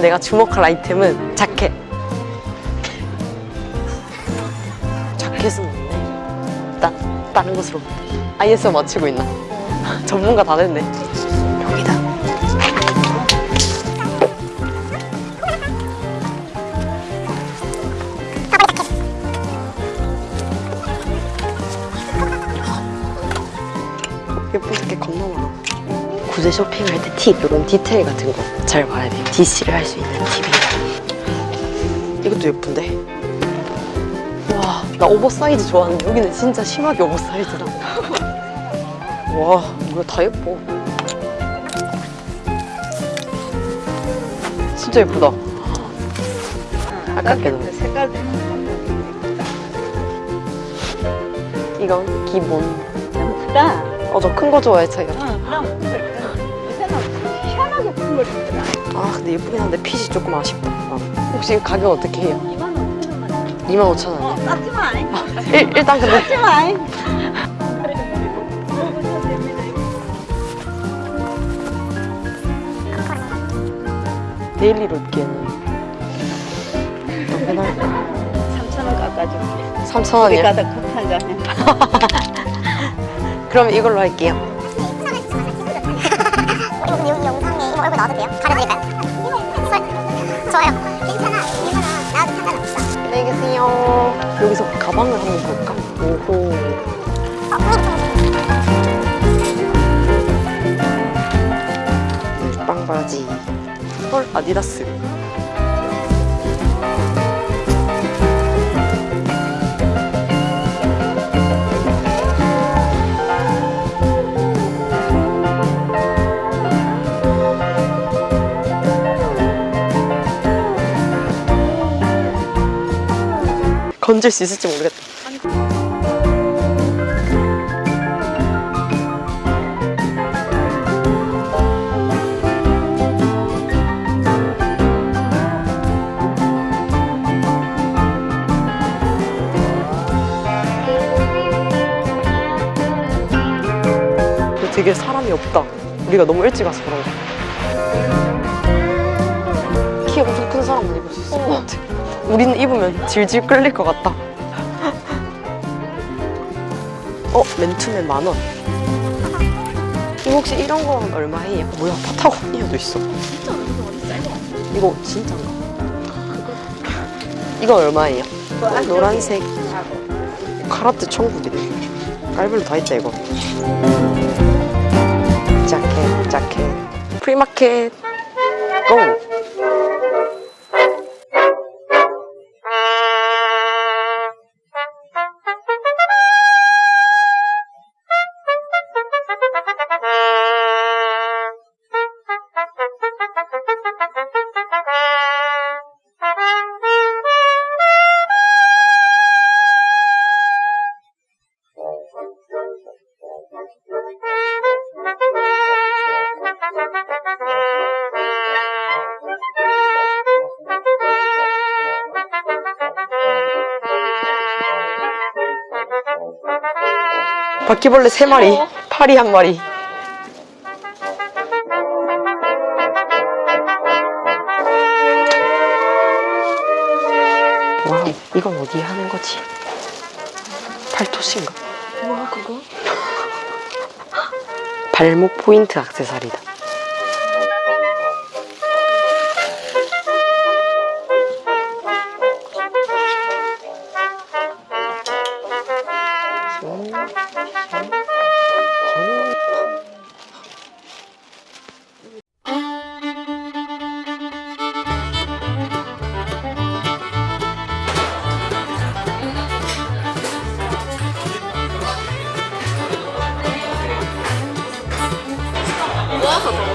내가 주목할 아이템은 자켓. 자켓은 없네 일단 다른 곳으로. ISO 맞추고 있나? 전문가 다 됐네. 여기다. 예쁜 자켓 겁나 많아 구제 쇼핑할 때 팁, 이런 디테일 같은 거 잘 봐야 돼요. DC를 할 수 있는 팁이에요. 이것도 예쁜데? 와, 나 오버사이즈 좋아하는데 여기는 진짜 심하게 oversize다. 와, 뭐야, 다 예뻐. 진짜 예쁘다. 아깝게도. 색깔도 이건 기본. 예쁘다. 어, 저 큰 거 좋아해서요. 어, 그럼 요새는 걸 입더라. 아, 근데 예쁘긴 한데 핏이 조금 아쉽다. 어. 혹시 가격 어떻게 해요? 2만 5천 원만. 25,000원. 어, 깎지 마. 일, 일단 근데 깎지 마. daily로 입기에는 너무 해날 3천 원 깎아줄게. 3,000원이요? 우리 가다 커피 한 잔. 그럼 이걸로 할게요 계세요 여기서 가방을 한번 볼까? 오호. 어, 빵바지. 헐 아디다스 건질 수 있을지 모르겠다 되게 사람이 없다. 우리가 너무 일찍 와서 그런가. 우리는 입으면 질질 끌릴 것 같다. 어, 맨투맨 만 원. 이거 혹시 이런 건 얼마예요? 뭐야, 파타고니아도 있어. 이거 진짜인가? 이건 얼마예요? 어, 노란색. 카라트 천국이네. 깔별로 다 있다, 이거. 자켓, 자켓. 프리마켓. 고! 바퀴벌레 세마리 파리 한마리 wow, 이건 어디에 하는 거지? 팔토시인가? 뭐야 그거? 발목 포인트 액세서리다. 모아서